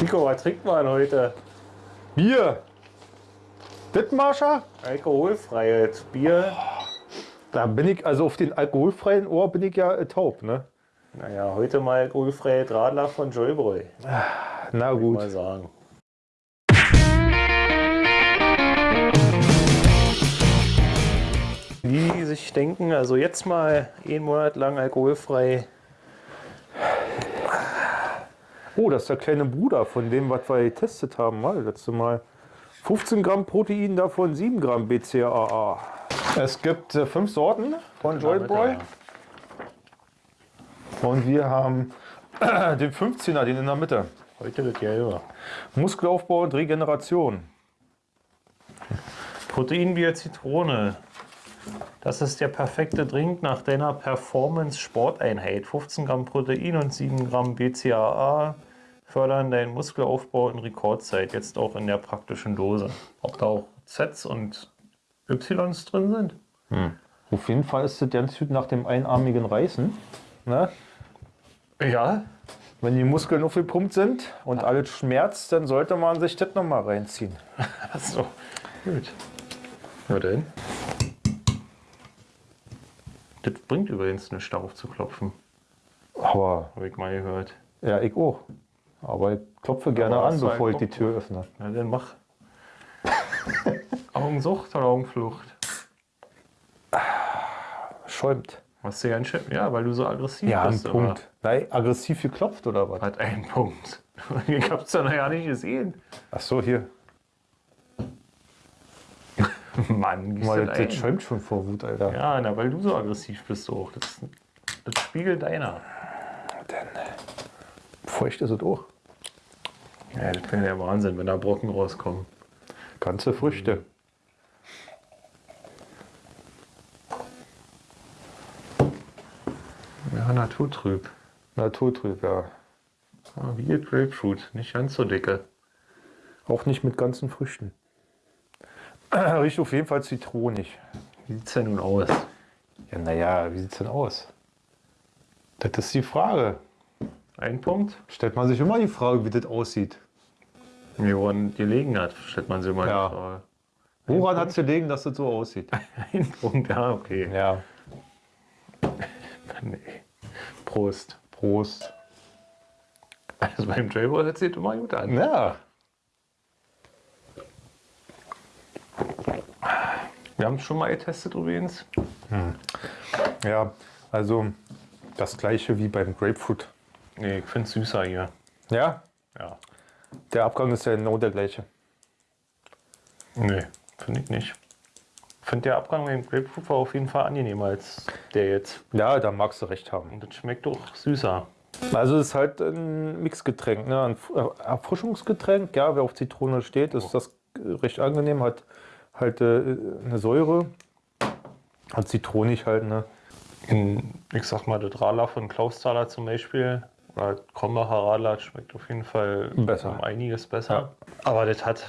Nico, was trinkt man heute? Bier. Dittmarscher? Alkoholfreies Bier. Da bin ich, also auf den alkoholfreien Ohr bin ich ja äh, taub, ne? Naja, heute mal alkoholfreie Radler von Joybräu. Na Mal gut. sagen. Wie die sich denken, also jetzt mal einen Monat lang alkoholfrei. Oh, das ist der kleine Bruder von dem, was wir getestet haben, mal letzte Mal. 15 Gramm Protein, davon 7 Gramm BCAA. Es gibt äh, fünf Sorten von Joybräu. Und wir haben den 15er, den in der Mitte. Heute das Gelbe. Muskelaufbau und Regeneration. Proteinbier Zitrone. Das ist der perfekte Drink nach deiner Performance-Sporteinheit. 15 Gramm Protein und 7 Gramm BCAA fördern deinen Muskelaufbau in Rekordzeit. Jetzt auch in der praktischen Dose. Ob da auch Zs und Ys drin sind? Auf jeden Fall ist das ganz gut nach dem einarmigen Reißen. Ne? Ja. Wenn die Muskeln aufgepumpt sind und alles schmerzt, dann sollte man sich das nochmal reinziehen. Achso. Gut. Na denn. Das bringt übrigens nichts, darauf zu klopfen. Aber Habe ich mal gehört. ja, ich auch. Aber ich klopfe gerne Aber an, hast bevor ich die Tür öffne. Na dann mach. Augensucht oder Augenflucht? Schäumt. Was du ja schön. Ja, weil du so aggressiv Ja, ein bist. Punkt. Nein, aggressiv geklopft oder was? Hat einen Punkt. Ich hab's ja noch ja nicht gesehen. Ach so, hier. Mann, Mal, das das ein. schäumt schon vor Wut, Alter. Ja, na, weil du so aggressiv bist auch. Das, das spiegelt deiner. Denn feucht ist es auch. Ja, das wäre der Wahnsinn, wenn da Brocken rauskommen. Ganze Früchte. Ja, naturtrüb. Naturtrüb, ja. Ah, wie ihr Grapefruit, nicht ganz so dicke. Auch nicht mit ganzen Früchten. Riecht auf jeden Fall zitronig. Wie sieht's denn nun aus? Ja, naja, wie sieht's denn aus? Das ist die Frage. Ein Punkt? Stellt man sich immer die Frage, wie das aussieht. Woran gelegen hat, stellt man sich mal Ja. Frage. Woran hat es gelegen, dass das so aussieht? Ein Punkt, ja, okay. Ja, Nee. Prost. Prost. Also beim das sieht immer gut an. Ja, Wir haben es schon mal getestet übrigens. ja, also das gleiche wie beim Grapefruit. Nee, ich finde es süßer hier. Ja, Ja. Der Abgang ist ja genau der gleiche. Nee, finde ich nicht. Ich finde der Abgang beim Grapefruit war auf jeden Fall angenehmer als der jetzt. Ja, da magst du recht haben. Und das schmeckt doch süßer. Also es ist halt ein Mixgetränk, ne? ein äh, Erfrischungsgetränk. Ja, wer auf Zitrone steht, ist das äh, recht angenehm. Hat halt äh, eine Säure. Hat zitronig halt, ne? In, ich sag mal, das Radler von Klausthaler zum Beispiel oder Krombacher Radler schmeckt auf jeden Fall Besser. um einiges besser. Aber das hat,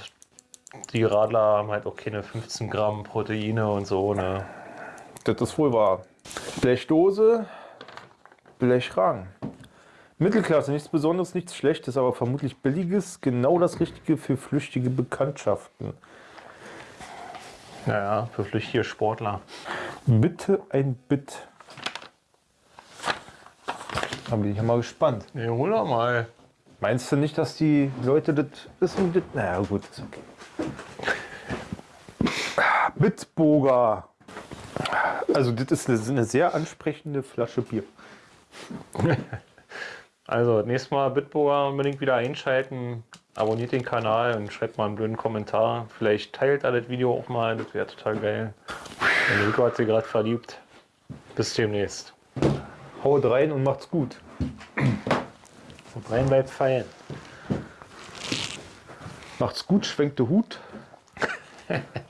die Radler haben halt auch keine 15 Gramm Proteine und so, ne? Das ist wohl wahr. Blechdose, Blechrahmen. Mittelklasse, nichts Besonderes, nichts Schlechtes, aber vermutlich Billiges, genau das Richtige für flüchtige Bekanntschaften. Naja, für flüchtige Sportler. Bitte ein Bit. Da bin ich ja mal gespannt. Nee, hol doch mal. Meinst du nicht, dass die Leute das wissen? Das, naja, gut, ist okay. Bitburger. Also, das ist eine, eine sehr ansprechende Flasche Bier. Also, nächstes Mal Bitburger unbedingt wieder einschalten. Abonniert den Kanal und schreibt mal einen blöden Kommentar. Vielleicht teilt ihr das Video auch mal, das wäre total geil. Und Nico hat sich gerade verliebt. Bis demnächst. Haut rein und macht's gut. Und rein bleibt feiern. Macht's gut, schwenkt der Hut.